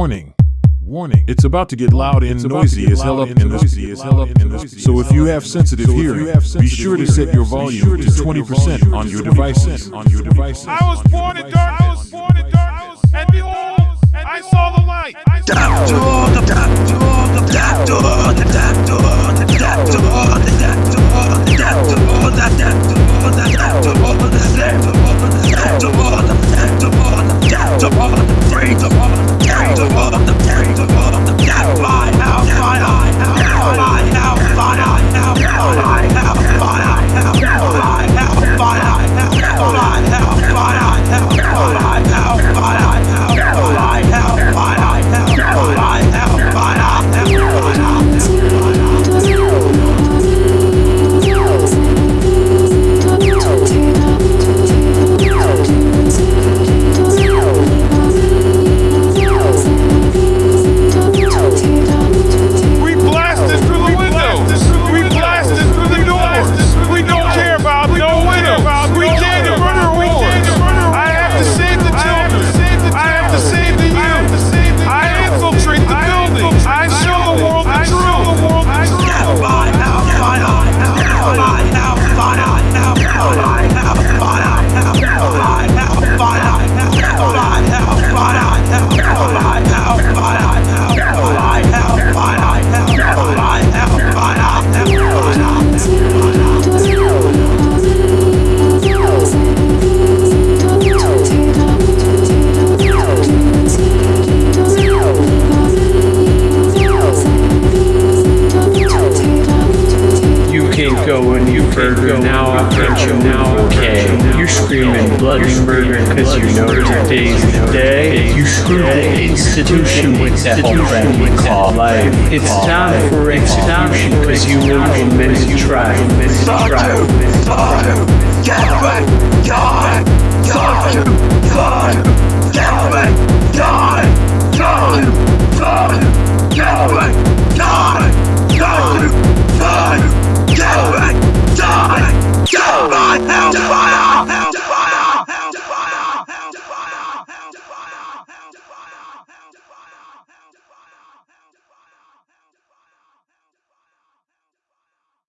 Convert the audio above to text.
Warning. Warning. It's about to get loud and noisy as hell up in this. So if you have sensitive hearing, be sure to set your volume to 20% on your devices. On your devices. I was born in darkness. I was born in darkness. And behold, I saw the light. I saw We burger now off the now okay. You're screaming Bloodsburger because you know today's the day. You screwed the institution with that whole thing we call life. It's time for execution because you will be trial. Fuck you! Fuck you! Get it! God! God! Fuck you! God! Get it!